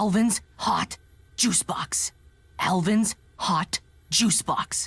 Alvin's Hot Juice Box. Alvin's Hot Juice Box.